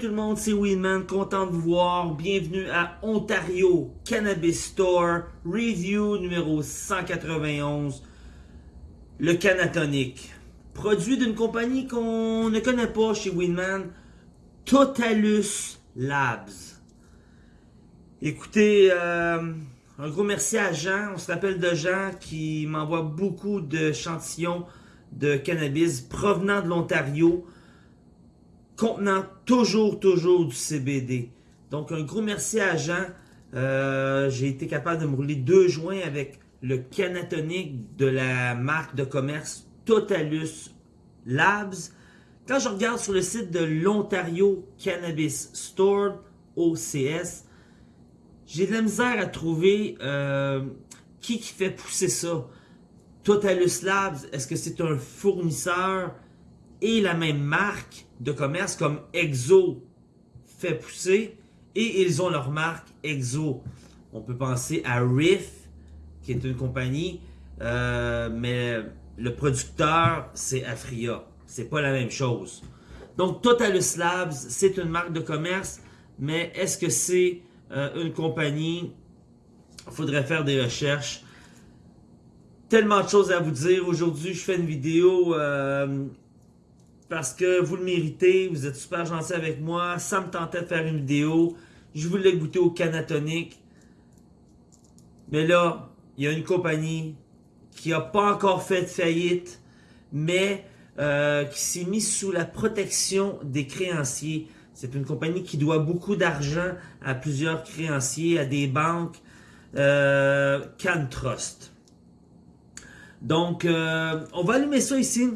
Tout le monde, c'est Winman, content de vous voir. Bienvenue à Ontario Cannabis Store, review numéro 191, le Canatonic. Produit d'une compagnie qu'on ne connaît pas chez Winman, Totalus Labs. Écoutez, euh, un gros merci à Jean. On se rappelle de Jean qui m'envoie beaucoup d'échantillons de cannabis provenant de l'Ontario contenant toujours, toujours du CBD. Donc, un gros merci à Jean. Euh, j'ai été capable de me rouler deux joints avec le canatonique de la marque de commerce Totalus Labs. Quand je regarde sur le site de l'Ontario Cannabis Store, OCS, j'ai de la misère à trouver euh, qui qui fait pousser ça. Totalus Labs, est-ce que c'est un fournisseur? Et la même marque de commerce comme Exo fait pousser et ils ont leur marque Exo. On peut penser à Riff qui est une compagnie, euh, mais le producteur c'est Afria. C'est pas la même chose. Donc Totalus Labs, c'est une marque de commerce, mais est-ce que c'est euh, une compagnie? Il faudrait faire des recherches. Tellement de choses à vous dire. Aujourd'hui, je fais une vidéo euh, parce que vous le méritez, vous êtes super gentil avec moi, ça me tentait de faire une vidéo, je voulais goûter au canatonique, mais là, il y a une compagnie qui n'a pas encore fait de faillite, mais euh, qui s'est mise sous la protection des créanciers. C'est une compagnie qui doit beaucoup d'argent à plusieurs créanciers, à des banques, euh, Trust. Donc, euh, on va allumer ça ici.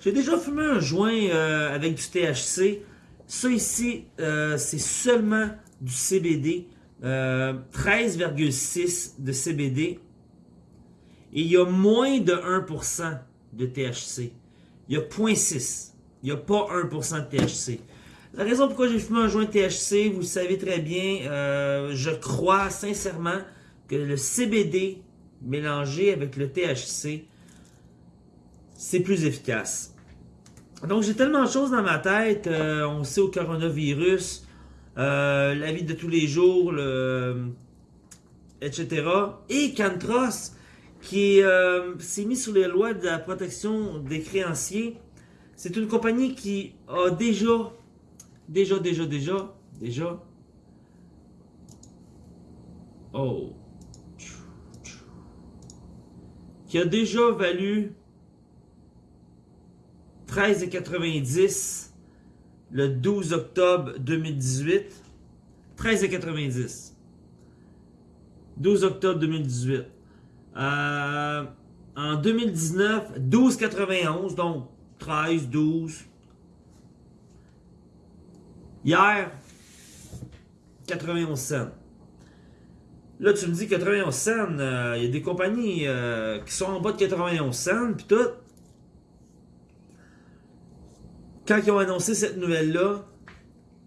J'ai déjà fumé un joint euh, avec du THC. Ça ici, euh, c'est seulement du CBD. 13,6 euh, de CBD. Et il y a moins de 1% de THC. Il y a 0.6. Il n'y a pas 1% de THC. La raison pourquoi j'ai fumé un joint THC, vous le savez très bien, je crois sincèrement que le CBD mélangé avec le THC c'est plus efficace. Donc, j'ai tellement de choses dans ma tête. Euh, on sait au coronavirus, euh, la vie de tous les jours, etc. Et Cantros, qui euh, s'est mis sous les lois de la protection des créanciers. C'est une compagnie qui a déjà, déjà, déjà, déjà, déjà, oh, qui a déjà valu 13,90 le 12 octobre 2018. 13,90. 12 octobre 2018. Euh, en 2019, 12,91. Donc, 13, 12. Hier, 91 cents. Là, tu me dis 91 cents, euh, il y a des compagnies euh, qui sont en bas de 91 cents, puis tout. Quand ils ont annoncé cette nouvelle-là,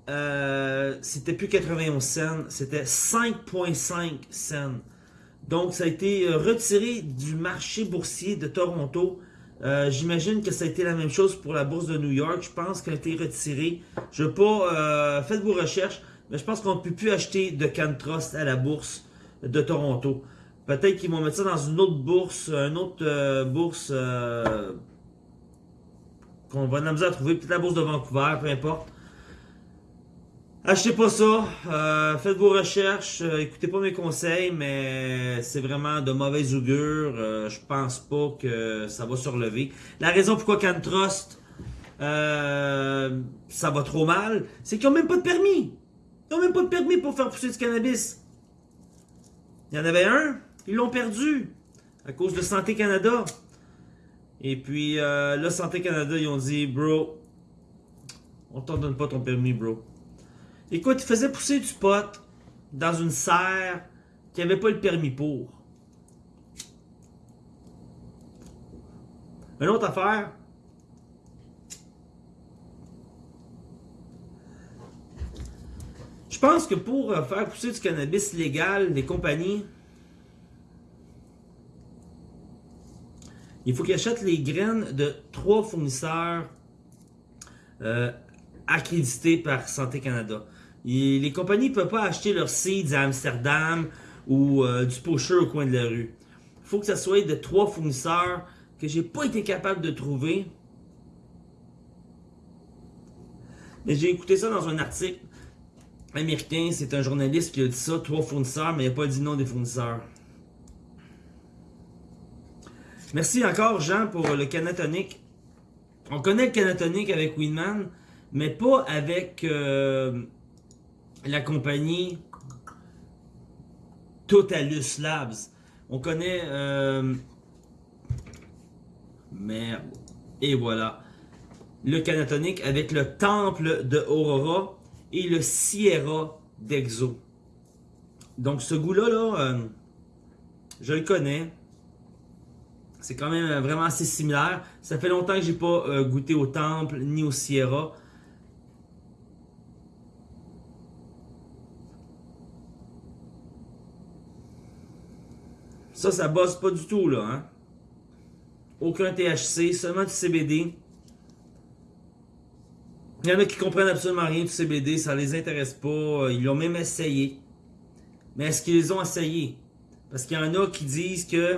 euh, c'était plus 91 cents, c'était 5,5 cents. Donc, ça a été euh, retiré du marché boursier de Toronto. Euh, j'imagine que ça a été la même chose pour la bourse de New York. Je pense qu'elle a été retirée. Je veux pas... faites vos recherches, mais je pense qu'on ne peut plus acheter de Cantrust à la bourse de Toronto. Peut-être qu'ils vont mettre ça dans une autre bourse, une autre bourse qu'on va nous à trouver, peut-être la bourse de Vancouver, peu importe. Achetez pas ça, euh, faites vos recherches, euh, écoutez pas mes conseils, mais c'est vraiment de mauvaise augure. Euh, je pense pas que ça va se relever. La raison pourquoi Cantrust, ça va trop mal, c'est qu'ils ont même pas de permis. Ils ont même pas de permis pour faire pousser du cannabis. Il y en avait un, ils l'ont perdu à cause de Santé Canada. Et puis, euh, là, Santé Canada, ils ont dit, bro, on t'en donne pas ton permis, bro. Écoute, ils faisaient pousser du pot dans une serre qui avait pas le permis pour. Une autre affaire. Je pense que pour euh, faire pousser du cannabis légal, les compagnies il faut qu'il achète les graines de trois fournisseurs euh, accrédité par Santé Canada. les compagnies ne peuvent pas acheter leurs seeds à Amsterdam ou euh, du pocheur au coin de la rue. Il faut que ça soit de trois fournisseurs que j'ai pas été capable de trouver. Mais j'ai écouté ça dans un article américain, c'est un journaliste qui a dit ça, trois fournisseurs, mais il n'a pas dit nom des fournisseurs. Merci encore Jean pour le canatonique. On connaît le canatonique avec Winman, mais pas avec euh, la compagnie Totalus Labs. On connaît... Euh, merde. Et voilà. Le canatonique avec le temple de Aurora et le Sierra d'Exo. Donc ce goût-là, là, euh, je le connais. C'est quand même vraiment assez similaire. Ça fait longtemps que j'ai pas euh, goûté au Temple ni au Sierra. Ça, ça bosse pas du tout, là. Hein? Aucun THC, seulement du CBD. Il y en a qui comprennent absolument rien du CBD, ça les intéresse pas. Ils l'ont même essayé. Mais est-ce qu'ils ont essayé? Parce qu'il y en a qui disent que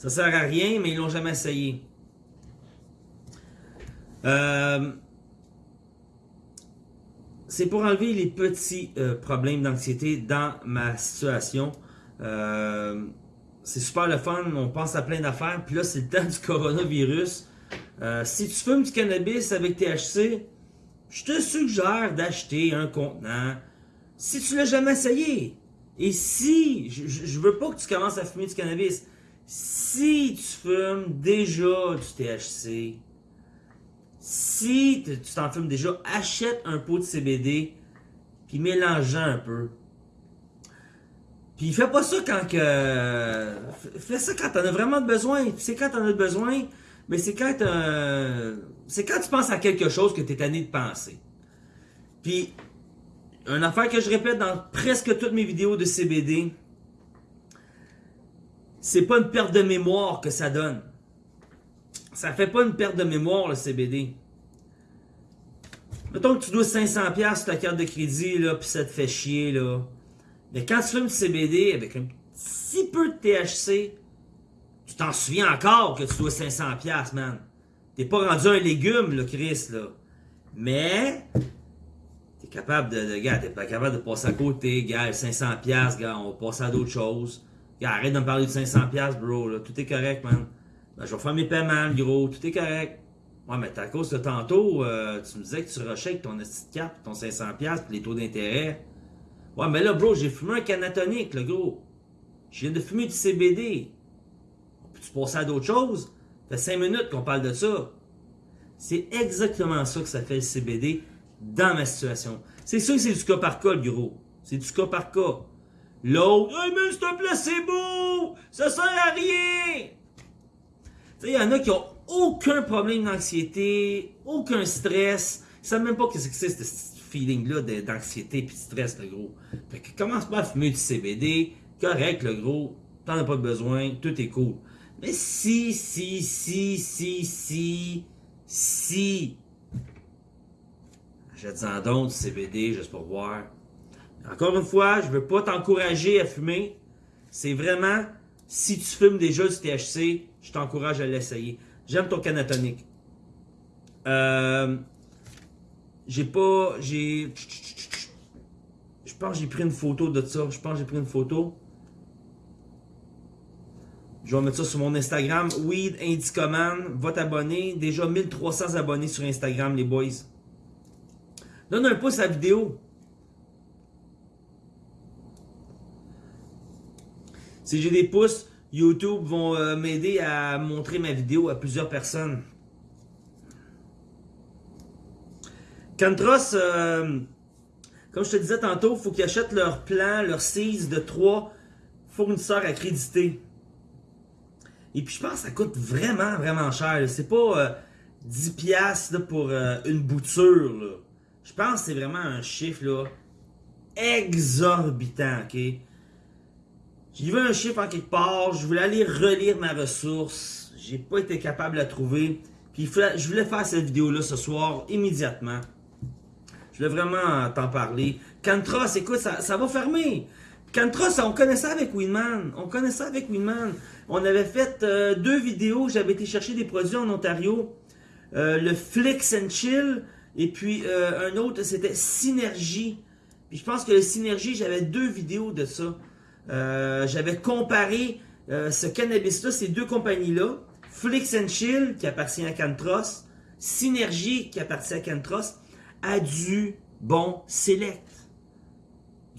ça sert à rien, mais ils l'ont jamais essayé. Euh, c'est pour enlever les petits euh, problèmes d'anxiété dans ma situation. Euh, c'est super le fun, on pense à plein d'affaires. Puis là, c'est le temps du coronavirus. Si tu fumes du cannabis avec THC, je te suggère d'acheter un contenant. Si tu l'as jamais essayé. Et si, je, je veux pas que tu commences à fumer du cannabis. Si tu fumes déjà du THC, si tu t'en fumes déjà, achète un pot de CBD, puis mélange un peu. Puis fais pas ça quand que. Fais ça quand t'en as vraiment besoin. C'est quand t'en as besoin, mais c'est quand C'est quand tu penses à quelque chose que t'es tanné de penser. Puis, une affaire que je répète dans presque toutes mes vidéos de CBD, c'est pas une perte de mémoire que ça donne. Ça fait pas une perte de mémoire le CBD. Mettons que tu dois 500$ sur ta carte de crédit, là, puis ça te fait chier, là. Mais quand tu fumes du CBD avec un petit peu de THC, tu t'en souviens encore que tu dois 500$, man. T'es pas rendu un légume, là, Chris, là. Mais, t'es capable de, de gars, t'es pas capable de passer à côté, gars, 500$, gars, on va passer à d'autres choses. Arrête de me parler de 500$, bro, là. Tout est correct, man. Ben, je vais faire mes paiements, gros, tout est correct. Ouais, mais à cause de tantôt, euh, tu me disais que tu rushais ton petite carte, ton 500$, puis les taux d'intérêt. Ouais, mais là, bro, j'ai fumé un canatonique, le gros. Je viens de fumer du CBD. Peux-tu passer à d'autres choses? Ça fait 5 minutes qu'on parle de ça. C'est exactement ça que ça fait le CBD dans ma situation. C'est sûr que c'est du cas par cas, le gros. C'est du cas par cas. L'autre, hey, mais c'est un placebo! Ça sert à rien! Tu sais, il y en a qui ont aucun problème d'anxiété, aucun stress. Ils savent même pas que c'est c'est feeling-là d'anxiété et de stress, le gros. Fait que commence pas à fumer du CBD, correct, le gros, t'en as pas besoin, tout est cool. Mais si, si, si, si, si, si, achète-en donc du CBD juste pour voir. Encore une fois, je veux pas t'encourager à fumer. C'est vraiment, si tu fumes déjà du THC, je t'encourage à l'essayer. J'aime ton canatonique. Euh, j'ai pas. J'ai. Je pense que j'ai pris une photo de ça. Je pense que j'ai pris une photo. Je vais mettre ça sur mon Instagram. Weed Indicoman. Va t'abonner. Déjà 1300 abonnés sur Instagram, les boys. Donne un pouce à la vidéo. Si j'ai des pouces, YouTube vont euh, m'aider à montrer ma vidéo à plusieurs personnes. Cantros, euh, comme je te disais tantôt, il faut qu'ils achètent leur plan, leur seize de trois fournisseurs accrédités. Et puis je pense que ça coûte vraiment, vraiment cher. C'est pas 10$ euh, pour euh, une bouture. Je pense que c'est vraiment un chiffre là, exorbitant. ok? J'ai vu un chiffre en quelque part, je voulais aller relire ma ressource. J'ai pas été capable de la trouver. Puis je voulais faire cette vidéo-là ce soir, immédiatement. Je voulais vraiment t'en parler. Cantros, écoute, ça, ça va fermer. Cantros, on connaissait avec Winman. On connaissait avec Winman. On avait fait euh, deux vidéos. J'avais été chercher des produits en Ontario. Euh, le Flix and Chill. Et puis euh, un autre, c'était Synergie. Puis je pense que le Synergie, j'avais deux vidéos de ça. J'avais comparé ce cannabis-là, ces deux compagnies-là. Flix and Chill, qui appartient à Cantros. Synergie, qui appartient à Cantros. À du bon Select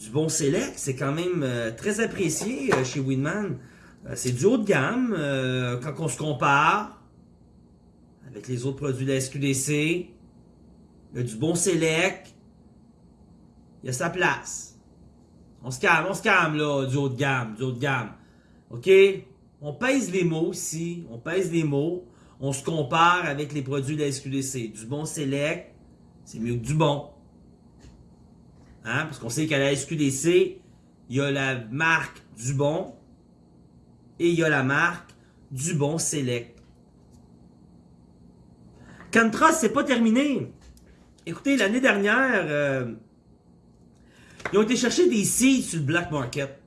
du bon select, c'est quand même euh, très apprécié euh, chez Winman. Euh, c'est du haut de gamme quand on se compare avec les autres produits de la SQDC. Il y a du bon select. Il y a sa place. On se calme, on se calme là, du haut de gamme, du haut de gamme. OK? On pèse les mots ici, on pèse les mots. On se compare avec les produits de la SQDC. Du bon select, c'est mieux que du bon. Hein? Parce qu'on sait qu'à la SQDC, il y a la marque Dubon et il y a la marque Dubon Select. Cantras, c'est pas terminé. Écoutez, l'année dernière, euh, ils ont été chercher des seeds sur le black market.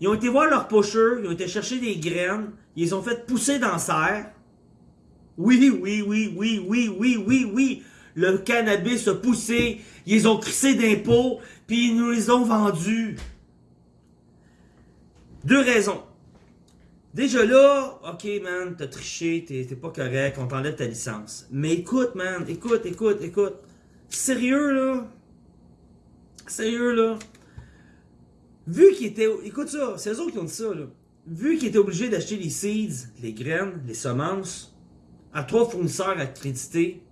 Ils ont été voir leurs pocheurs, ils ont été chercher des graines, ils les ont fait pousser dans serre. Oui, oui, oui, oui, oui, oui, oui, oui le cannabis a poussé, ils ont crissé d'impôts, puis ils nous les ont vendus. Deux raisons. Déjà là, ok man, t'as triché, t'es pas correct, on t'enlève ta licence. Mais écoute man, écoute, écoute, écoute. Sérieux là? Sérieux là? Vu qu'ils étaient... Écoute ça, c'est eux autres qui ont dit ça là. Vu qu'ils étaient obligés d'acheter les seeds, les graines, les semences, à trois fournisseurs accrédités,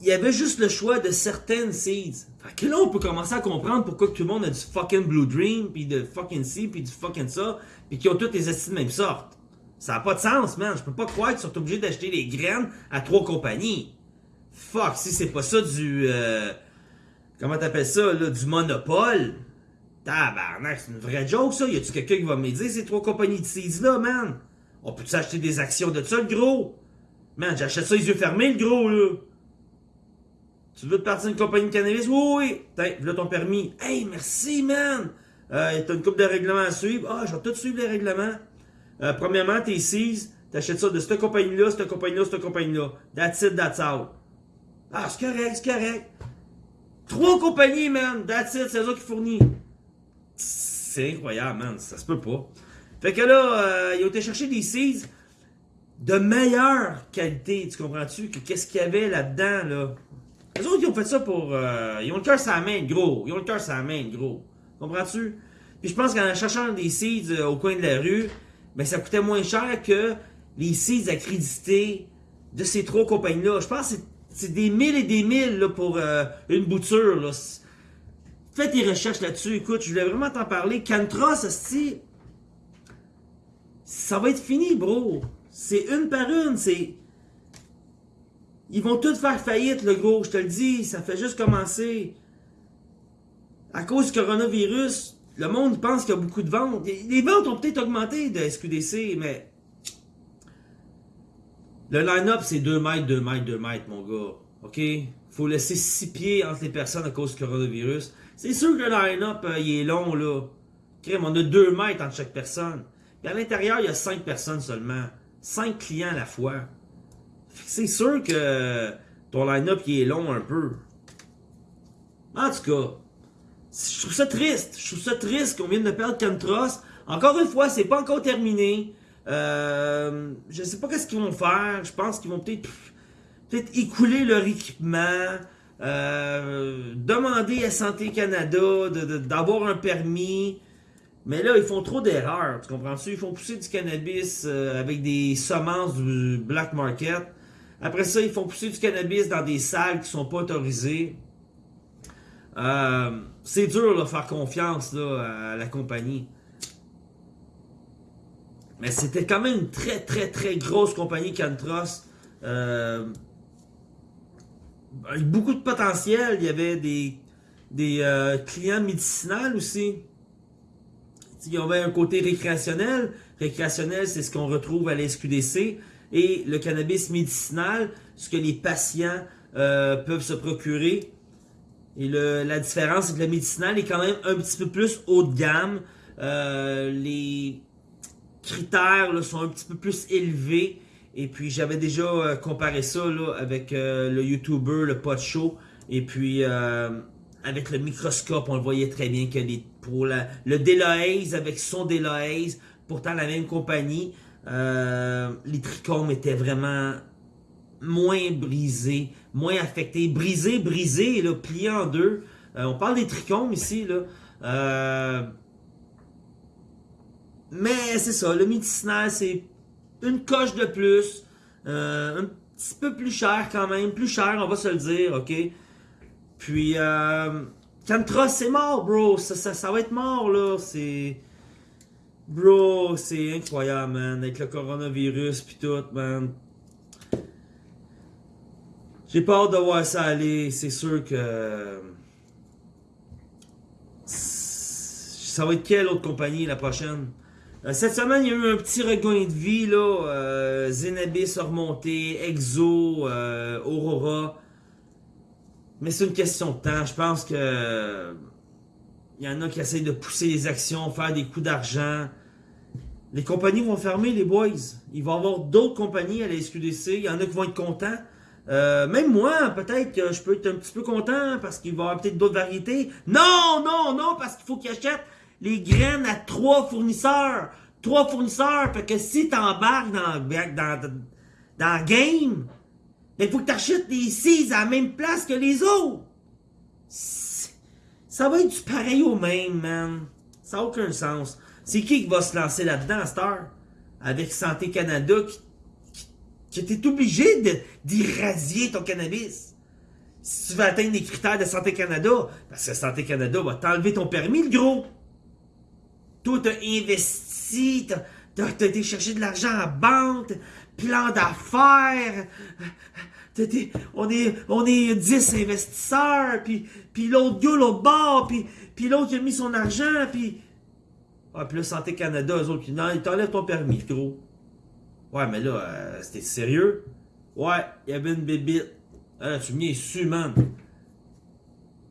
il y avait juste le choix de certaines seeds. Fait que là, on peut commencer à comprendre pourquoi tout le monde a du fucking Blue Dream, puis de fucking C, puis du fucking ça, puis qui ont toutes les acides de même sorte. Ça n'a pas de sens, man. Je peux pas croire qu'ils sont obligés d'acheter les graines à trois compagnies. Fuck, si c'est pas ça du... Euh, comment t'appelles ça, là? Du monopole? Tabarnak, c'est une vraie joke, ça. Y a-tu quelqu'un qui va me dire ces trois compagnies de seeds-là, man? On peut-tu acheter des actions de ça, le gros? Man, j'achète ça les yeux fermés, le gros, là. Tu veux te partir d'une compagnie de cannabis? Oui, oui. Tiens, là ton permis. Hey, merci, man. Euh, t'as une coupe de règlements à suivre. Ah, je vais tout suivre les règlements. Euh, premièrement, t'es 6. T'achètes ça de cette compagnie-là, cette compagnie-là, cette compagnie-là. That's it, that's out. Ah, c'est correct, c'est correct. Trois compagnies, man. That's it, c'est eux qui fournissent. C'est incroyable, man. Ça se peut pas. Fait que là, euh, ils ont été chercher des seeds de meilleure qualité, tu comprends-tu, que qu'est-ce qu'il y avait là-dedans, là? Les autres, ils ont fait ça pour... Euh, ils ont le cœur sur la main, gros. Ils ont le cœur sur la main, gros. Comprends-tu? Puis je pense qu'en cherchant des seeds euh, au coin de la rue, ben ça coûtait moins cher que les seeds accrédités de ces trois compagnies-là. Je pense que c'est des mille et des mille là, pour euh, une bouture. Là. Fais tes recherches là-dessus. Écoute, je voulais vraiment t'en parler. Cantros, ça va être fini, bro. C'est une par une. C'est ils vont tous faire faillite, le gros, je te le dis, ça fait juste commencer. À cause du coronavirus, le monde pense qu'il y a beaucoup de ventes. Les ventes ont peut-être augmenté de SQDC, mais... Le line-up, c'est 2 mètres, 2 mètres, 2 mètres, mon gars. OK? Faut laisser 6 pieds entre les personnes à cause du coronavirus. C'est sûr que le line-up, euh, il est long, là. Crème, on a 2 mètres entre chaque personne. Et à l'intérieur, il y a 5 personnes seulement. 5 clients à la fois. C'est sûr que ton line-up est long un peu. En tout cas, je trouve ça triste. Je trouve ça triste qu'on vienne de perdre Cantros. Encore une fois, c'est pas encore terminé. Euh, je sais pas qu'est-ce qu'ils vont faire. Je pense qu'ils vont peut-être écouler leur équipement. Euh, demander à Santé Canada d'avoir un permis. Mais là, ils font trop d'erreurs, tu comprends-tu? Ils font pousser du cannabis euh, avec des semences du black market. Après ça, ils font pousser du cannabis dans des salles qui sont pas autorisées. Euh, c'est dur de faire confiance à la compagnie. Mais c'était quand même une très très très grosse compagnie Cantros. Euh, avec beaucoup de potentiel. Il y avait des, des euh, clients médicinaux aussi. Il y avait un côté récréationnel. Récréationnel, c'est ce qu'on retrouve à la SQDC. et le cannabis médicinal, ce que les patients euh, peuvent se procurer. Et le, la différence, c'est que le médicinal est quand même un petit peu plus haut de gamme. Les critères là, sont un petit peu plus élevés. Et puis j'avais déjà euh, comparé ça là, avec euh, le YouTuber, le pot show. Et puis euh, avec le microscope, on le voyait très bien que les, pour la, le Delahaze avec son Delahaze, pourtant la même compagnie, les trichomes étaient vraiment moins brisés, moins affectés. Brisés, brisés, là, pliés en deux. on parle des trichomes ici, là. Mais c'est ça, le médicinal, c'est une coche de plus, euh, un petit peu plus cher quand même, plus cher, on va se le dire, ok? Puis, euh, Cantra, c'est mort, bro, ça, ça, ça va être mort, là, c'est... Bro, c'est incroyable, man, avec le coronavirus pis tout, man. J'ai peur de voir ça aller, c'est sûr que... Ça va être quelle autre compagnie la prochaine? Euh, cette semaine, il y a eu un petit regain de vie, là. Euh, Zenabis a remonté, Exo, euh, Aurora. Mais c'est une question de temps. Je pense que il y en a qui essayent de pousser les actions, faire des coups d'argent. Les compagnies vont fermer, les boys. Il va y avoir d'autres compagnies à la SQDC. Il y en a qui vont être contents. même moi, peut-être que je peux être un petit peu content parce qu'il va y avoir peut-être d'autres variétés. Non, non, non, parce qu'il faut qu'ils achètent les graines à trois fournisseurs. Trois fournisseurs. Fait que si t'embarques dans, dans, dans le game, il faut que t'achètes les seeds à la même place que les autres. Ça va être du pareil au même, man. Ça n'a aucun sens. C'est qui qui va se lancer là-dedans à cette heure? Avec Santé Canada qui, qui, était obligé d'irradier ton cannabis. Si tu veux atteindre les critères de Santé Canada, parce que Santé Canada va t'enlever ton permis, le gros. Toi, t'as investi, t'as as, été chercher de l'argent en banque, plan d'affaires. On est, on est 10 investisseurs, puis, puis l'autre gars, l'autre bord, puis, puis l'autre a mis son argent, puis... Ah, puis là, Santé Canada, eux autres, non, ils t'enlèvent ton permis, gros. Ouais, mais là, euh, c'était sérieux? Ouais, il y avait une bébite. Ah, tu m'y es su, man?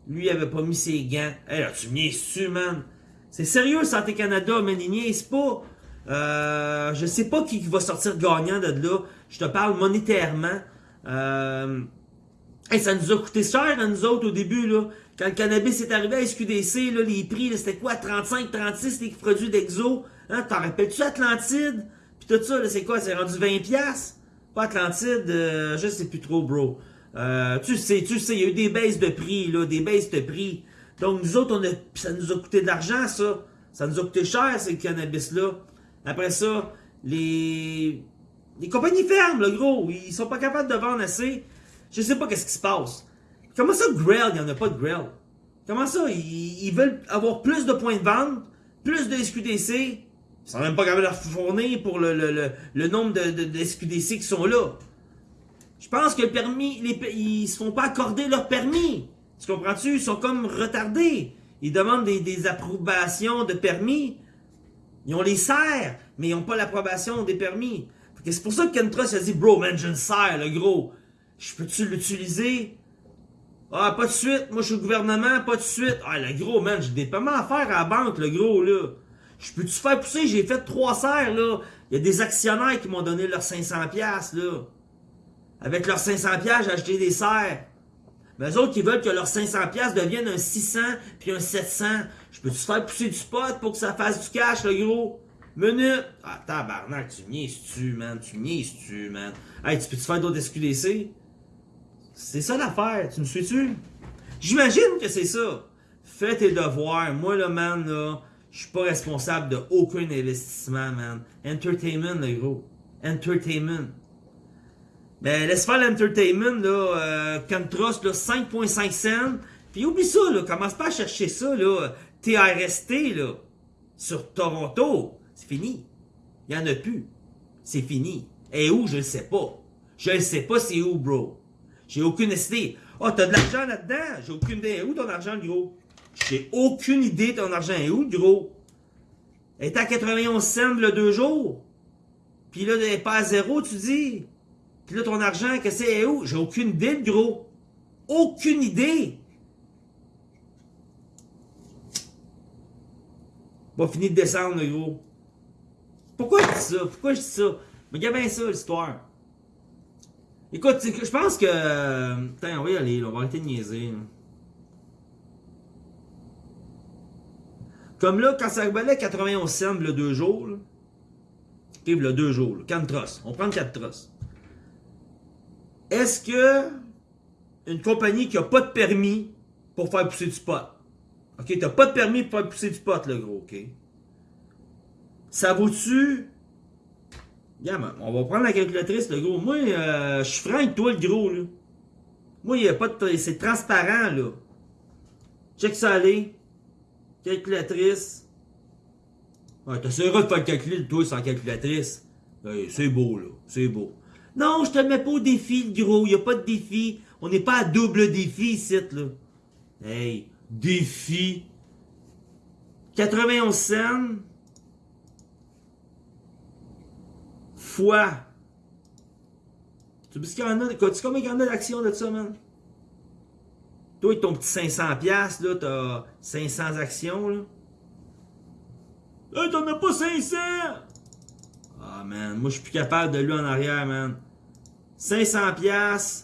Lui, il avait pas mis ses gants. Là, tu m'y es su, man? C'est sérieux, Santé Canada, mais c'est pas. Euh, je sais pas qui va sortir gagnant de là. Je te parle monétairement. Euh, ça nous a coûté cher à nous autres au début. Là. Quand le cannabis est arrivé à SQDC, là, les prix, c'était quoi? 35, 36 les produits d'Exo. Hein, T'en rappelles-tu Atlantide? Puis tout ça, c'est quoi? C'est rendu 20$? Pas Atlantide, euh, je sais plus trop, bro. Euh, tu sais, tu sais, il y a eu des baisses de prix, là, des baisses de prix. Donc, nous autres, ça nous a coûté de l'argent, ça. Ça nous a coûté cher, ces cannabis-là. Après ça, les, les compagnies ferment, le gros. Ils sont pas capables de vendre assez. Je sais pas qu'est-ce qui se passe. Comment ça, Grail, il n'y en a pas de Grail? Comment ça, ils, veulent avoir plus de points de vente, plus de SQDC. Ils sont même pas capables de fournir pour le, le, le, nombre de, de, SQDC qui sont là. Je pense que le permis, ils se font pas accorder leur permis. Tu comprends-tu? Ils sont comme retardés. Ils demandent des, approbations de permis. Ils ont les serres, mais ils n'ont pas l'approbation des permis. C'est pour ça que Kentrust a dit, bro, man, j'ai une serre, le gros. Je peux-tu l'utiliser? Ah, pas de suite. Moi, je suis au gouvernement, pas de suite. Ah, le gros, man, j'ai des paiements à faire à la banque, le gros, là. Je peux-tu faire pousser? J'ai fait trois serres, là. Il y a des actionnaires qui m'ont donné leurs 500$, là. Avec leurs 500$, j'ai acheté des serres. Mais eux autres qui veulent que leurs 500$ deviennent un 600 puis un 700. Je peux-tu faire pousser du spot pour que ça fasse du cash, le gros? Minute! Ah, tabarnak, tu niaises-tu, man? Tu niaises-tu, man? Hey, tu peux-tu faire d'autres SQDC? C'est ça l'affaire, tu me suis-tu? J'imagine que c'est ça. Fais tes devoirs. Moi, le man, là, je suis pas responsable de aucun investissement, man. Entertainment, le gros. Entertainment. Ben, laisse faire l'entertainment, là, euh, Cantros, là, 5.5 cents. Puis oublie ça, là, commence pas à chercher ça, là, TRST, là, sur Toronto. C'est fini. Il y en a plus. C'est fini. Et où, je le sais pas. Je le sais pas c'est où, bro. J'ai aucune idée. Oh, t'as de l'argent là-dedans? J'ai aucune idée. Où ton argent, gros? J'ai aucune idée ton argent est où, gros? Elle est à 91 cents, le deux jours. Puis là, n'est pas à zéro, tu dis? Puis là, ton argent, que c'est où? J'ai aucune idée, le gros. Aucune idée. Pas fini de descendre, le gros. Pourquoi je dis ça? Pourquoi je dis ça? Mais regarde bien ça, l'histoire. Écoute, je pense que... Putain, on va y aller, là. on va arrêter de niaiser. Comme là, quand ça valait 91 cents, le deux jours, là, le deux jours, 4 trosses. On prend 4 trosses. Est-ce que une compagnie qui n'a pas de permis pour faire pousser du pot, OK, t'as pas de permis pour faire pousser du pot, le gros, OK? Ça vaut-tu... on va prendre la calculatrice, le gros. Moi, euh, je suis franc toi, le gros, là. Moi, il a pas de... C'est transparent, là. Check ça aller. Calculatrice. Ouais, t'essaieras de faire le calcul, toi, sans calculatrice. c'est beau, là. C'est beau. Non, je te mets pas au défi, le gros. Il a pas de défi. On n'est pas à double défi ici, là. Hey, défi. 91 cents. Fois. Tu sais combien il y en a d'actions de ça, man? Toi, ton petit 500$, là, t'as 500 actions, là. Hey, t'en as pas 500! Ah, man, moi, je suis plus capable de lui en arrière, man. 500$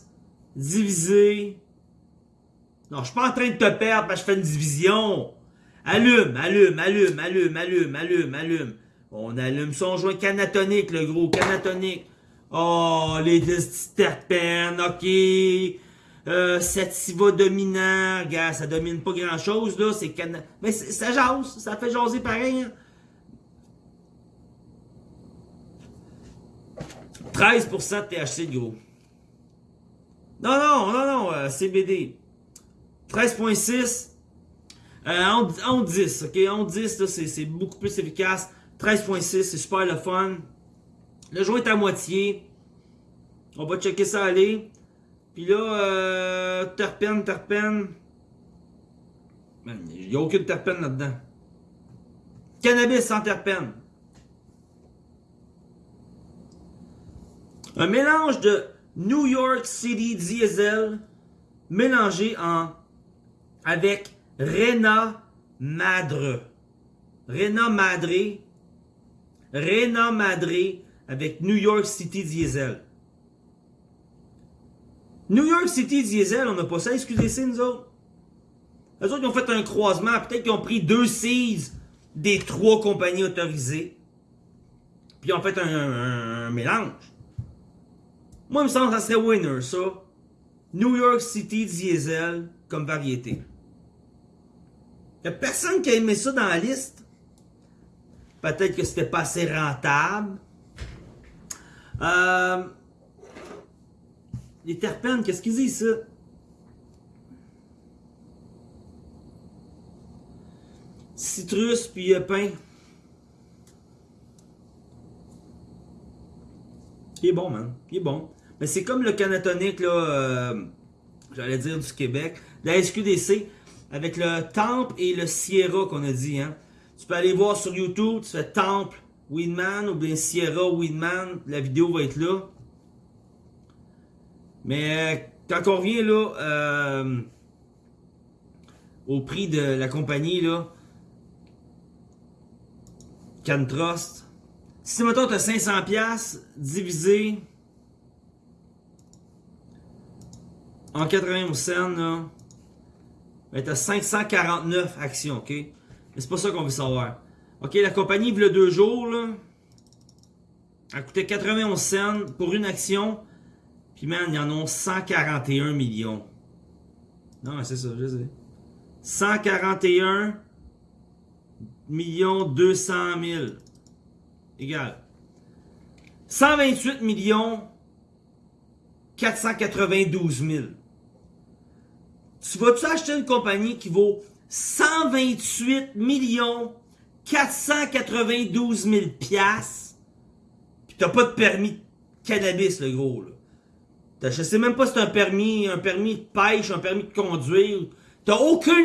divisé. Non, je suis pas en train de te perdre parce que je fais une division. Allume, allume, allume, allume, allume, allume, allume. On allume son joint canatonique, le gros, canatonique. Oh, les terpènes, ok. Euh, sativa dominant, gars, ça domine pas grand chose, là, c'est cana... Mais ça jase, ça fait jaser pareil, hein. 13% de THC, gros. Non, non, non, non, euh, CBD. 13.6. Euh, en, 10, ok? En 10, c'est beaucoup plus efficace. 13.6, c'est super le fun. Le joint est à moitié. On va checker ça aller. Puis là, euh, terpène, terpène. Il n'y a aucune terpène là-dedans. Cannabis sans terpène. Un mélange de New York City Diesel mélangé en avec Rena Madre. Rena Madre. Rena Madre avec New York City Diesel. New York City Diesel, on n'a pas ça SQDC, nous autres. Les autres, ils ont fait un croisement. Peut-être qu'ils ont pris deux seas des trois compagnies autorisées. Puis ils ont fait un, mélange. Moi, il me semble que ça serait winner, ça. New York City Diesel comme variété. Il n'y a personne qui a aimé ça dans la liste. Peut-être que c'était pas assez rentable. Euh, les terpènes, qu'est-ce qu'ils disent, ça? Citrus puis euh, pain. Il est bon, man. Il est bon. Mais c'est comme le canatonique, là, euh, j'allais dire du Québec, la SQDC, avec le Temple et le Sierra qu'on a dit, hein. Tu peux aller voir sur YouTube, tu fais Temple Weedman ou bien Sierra Weedman, la vidéo va être là. Mais quand on revient là euh, au prix de la compagnie là, CanTrust, si maintenant tu as 500$ divisé en 91 cents, là, ben tu as 549 actions, ok? Mais c'est pas ça qu'on veut savoir. Ok, la compagnie, il y deux jours, là, a coûté 91 cents pour une action. Puis, man, il y en a 141 millions. Non, c'est ça, je sais. 141 millions 200 000. Égal. 128 millions 492 000. Tu vas-tu acheter une compagnie qui vaut 128 millions 492 000 piastres, pis t'as pas de permis de cannabis, le gros, là. Je sais même pas si c'est un permis, un permis de pêche, un permis de conduire. T'as aucun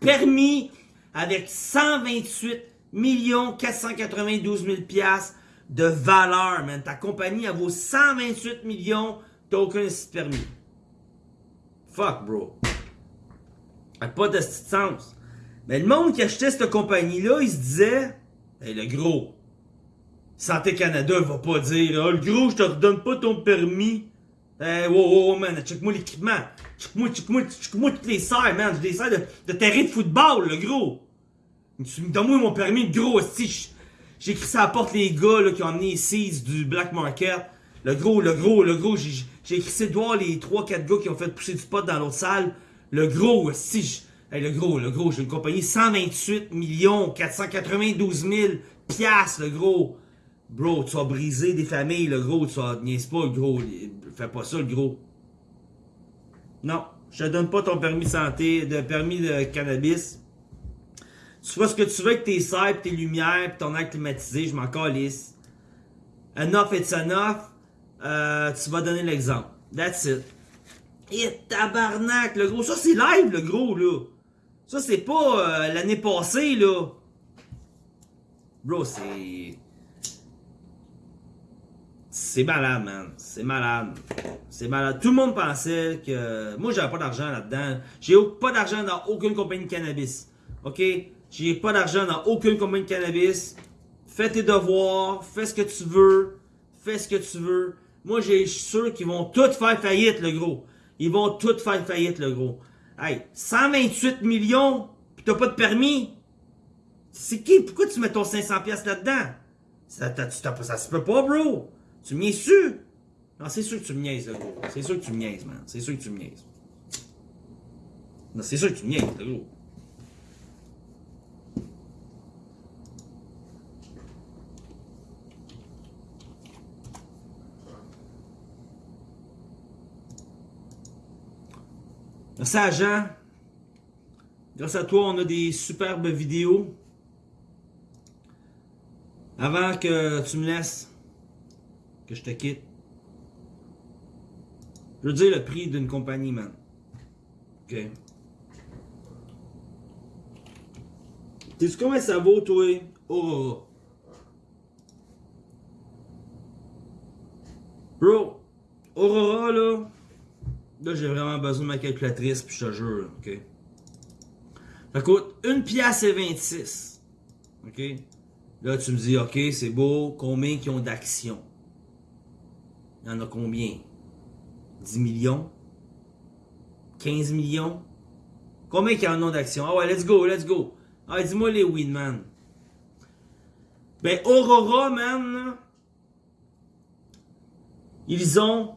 permis avec 128 492 000 piastres de valeur, man. Ta compagnie, elle vaut 128 millions, t'as aucun permis. Fuck, bro. Ça pas de sens. Mais le monde qui achetait cette compagnie-là, il se disait, hey, le gros, Santé Canada va pas dire, oh, le gros, je te redonne pas ton permis. Hey, wow, wow, man, check-moi l'équipement. Check-moi, check-moi, check-moi toutes les serres, man. J'ai des serres de, de de football, le gros. Donne-moi mon permis, le gros, si j'ai écrit ça à la porte les gars là, qui ont amené ici du Black Market. Le gros, le gros, le gros, j'ai écrit c'est de voir les 3-4 gars qui ont fait pousser du pot dans l'autre salle. Le gros, si hey, le gros, le gros, j'ai une compagnie 128 millions 492 000 piastres, le gros. Bro, tu vas briser des familles, le gros, tu vas niaise pas, le gros. Fais pas ça, le gros. Non, je te donne pas ton permis de santé, de permis de cannabis. Tu fais ce que tu veux avec tes serres, tes lumières, ton air climatisé, je m'en calisse. Enough it's enough. Euh, tu vas donner l'exemple. That's it. Et tabarnak, le gros. Ça, c'est live, le gros, là. Ça, c'est pas euh, l'année passée, là. Bro, c'est... C'est malade, man. C'est malade. C'est malade. Tout le monde pensait que... Moi, j'avais pas d'argent là-dedans. J'ai pas d'argent dans aucune compagnie de cannabis. OK? J'ai pas d'argent dans aucune compagnie de cannabis. Fais tes devoirs, fais ce que tu veux, fais ce que tu veux. Moi, j'ai sûr qu'ils vont tous faire faillite, le gros. Ils vont tous faire faillite, le gros. Hey, 128 millions, pis t'as pas de permis? C'est qui? Pourquoi tu mets ton 500 pièces là-dedans? Ça, ça, se peut pas, bro. Tu me su? Non, c'est sûr que tu me niaises, le gros. C'est sûr que tu me niaises, man. C'est sûr que tu me niaises. Non, c'est sûr que tu me niaises, le gros. Merci à Jean. Grâce à toi, on a des superbes vidéos. Avant que tu me laisses, que je te quitte, je veux dire le prix d'une compagnie, man. OK? Sais-tu combien ça vaut, toi, Aurora? Bro, Aurora, là, Là, j'ai vraiment besoin de ma calculatrice, puis je te jure, ok? Ça coûte 1 pièce et 26. OK? Là, tu me dis, OK, c'est beau, combien qui ont d'actions? Il y en a combien? 10 millions? 15 millions? Combien qui en ont d'actions? Ah ouais, let's go, let's go. Ah, dis-moi les wins, man. Ben, Aurora, man, ils ont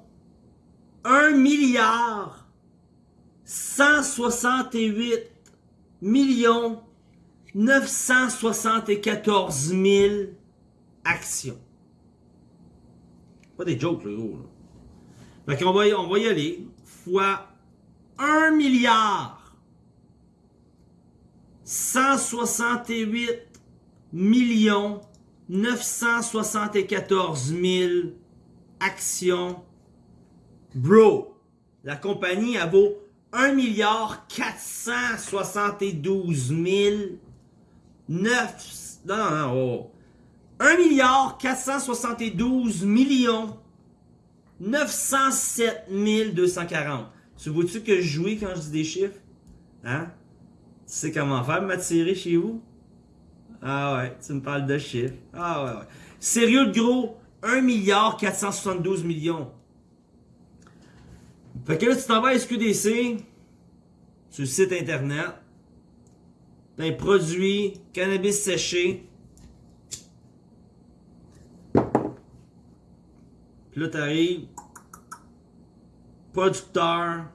1 milliard 168 millions 974 000 actions. Pas des jokes, le gros. Fait qu'on va, on va y aller. Fois 1 milliard 168 millions 974 000 actions Bro, la compagnie, elle vaut 1 milliard 472 000 9... Non, non, non, oh. 1 milliard 472 millions 907 240. Tu vois-tu que je jouis quand je dis des chiffres? Hein? Tu sais comment faire m'attirer chez vous? Ah ouais, tu me parles de chiffres. Ah ouais, ouais. Sérieux de gros, 1 milliard 472 millions. Fait que là, tu t'en vas à SQDC, sur le site internet, t'as un produit cannabis séché. Puis là, t'arrives, producteur,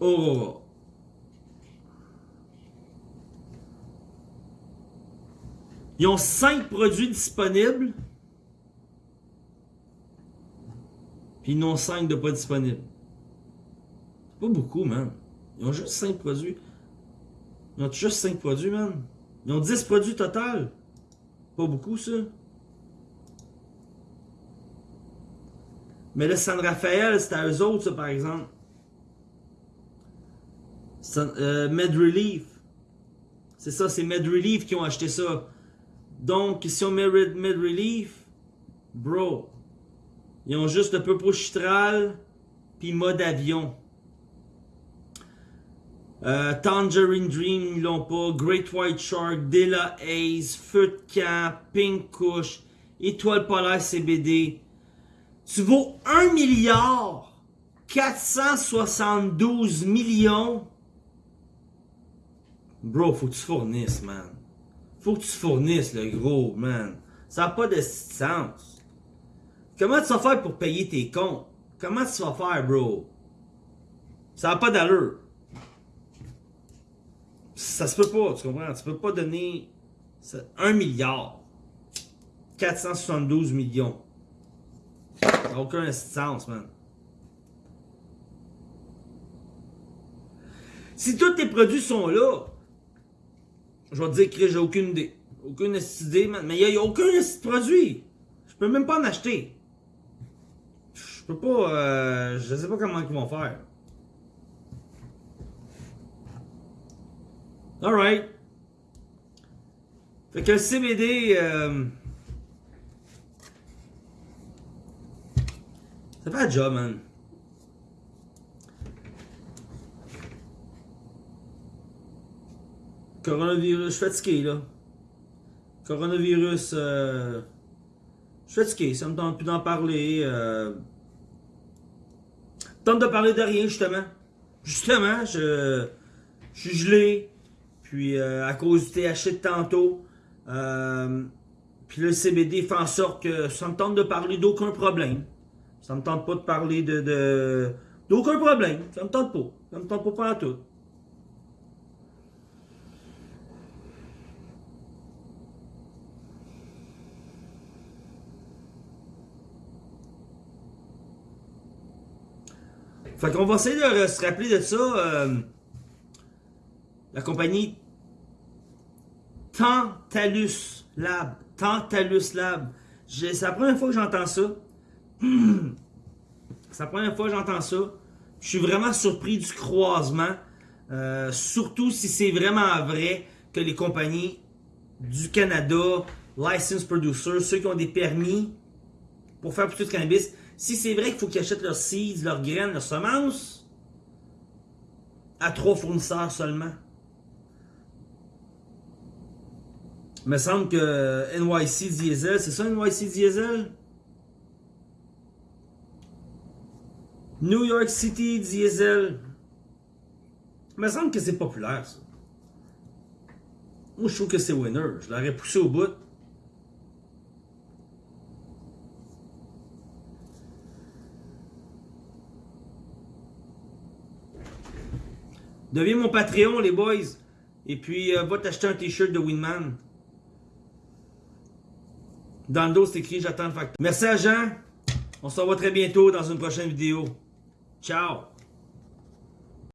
Aurora. Ils ont 5 produits disponibles. Puis ils n'ont 5 de pas disponibles. Pas beaucoup, man. Ils ont juste 5 produits. Ils ont juste 5 produits, man. Ils ont 10 produits total. Pas beaucoup, ça. Mais le San Rafael, c'était à eux autres, ça, par exemple. Euh, Med Relief. C'est ça, c'est Med Relief qui ont acheté ça. Donc, si on met mid-relief, bro, ils ont juste le Purple Chitral, puis mode avion. Euh, Tangerine Dream, ils l'ont pas. Great White Shark, Della Ace, Feu camp, Pink Kush, Étoile Polaire CBD. Tu vaux 1 milliard 472 millions. Bro, faut que tu fournisses, man. Faut que tu fournisses, le gros, man. Ça n'a pas de sens. Comment tu vas faire pour payer tes comptes? Comment tu vas faire, bro? Ça n'a pas d'allure. Ça se peut pas, tu comprends? Tu peux pas donner 1 milliard. 472 millions. Ça n'a aucun sens, man. Si tous tes produits sont là, je vais te dire que j'ai aucune idée. Aucune idée, man. Mais il n'y a, aucun produit. Je peux même pas en acheter. Je peux pas. Euh, je sais pas comment ils vont faire. Alright. Fait que le CBD. Euh, ça fait un job, man. Coronavirus, je suis fatigué, là. Coronavirus, euh, je suis fatigué, ça me tente plus d'en parler. Euh, tente de parler de rien, justement. Justement, je, je suis gelé. Puis, euh, à cause du THC de tantôt. Euh, puis le CBD fait en sorte que ça me tente de parler d'aucun problème. Ça me tente pas de parler de d'aucun problème. Ça me tente pas. Ça me tente pas pas tout. Fait qu'on va essayer de se rappeler de ça. Euh, la compagnie Tantalus Lab. Tantalus Lab. C'est la première fois que j'entends ça. C'est la première fois que j'entends ça. Je suis vraiment surpris du croisement. Euh, surtout si c'est vraiment vrai que les compagnies du Canada, licensed producers, ceux qui ont des permis pour faire pousser du cannabis, si c'est vrai qu'il faut qu'ils achètent leurs seeds, leurs graines, leurs semences, à trois fournisseurs seulement. Il me semble que NYC Diesel, c'est ça NYC Diesel? New York City Diesel. Il me semble que c'est populaire ça. Moi je trouve que c'est winner. Je l'aurais poussé au bout. Deviens mon Patreon, les boys. Et puis, euh, va t'acheter un t-shirt de Winman. Dans le dos, c'est écrit J'attends le facteur. Merci à Jean. On se revoit très bientôt dans une prochaine vidéo. Ciao.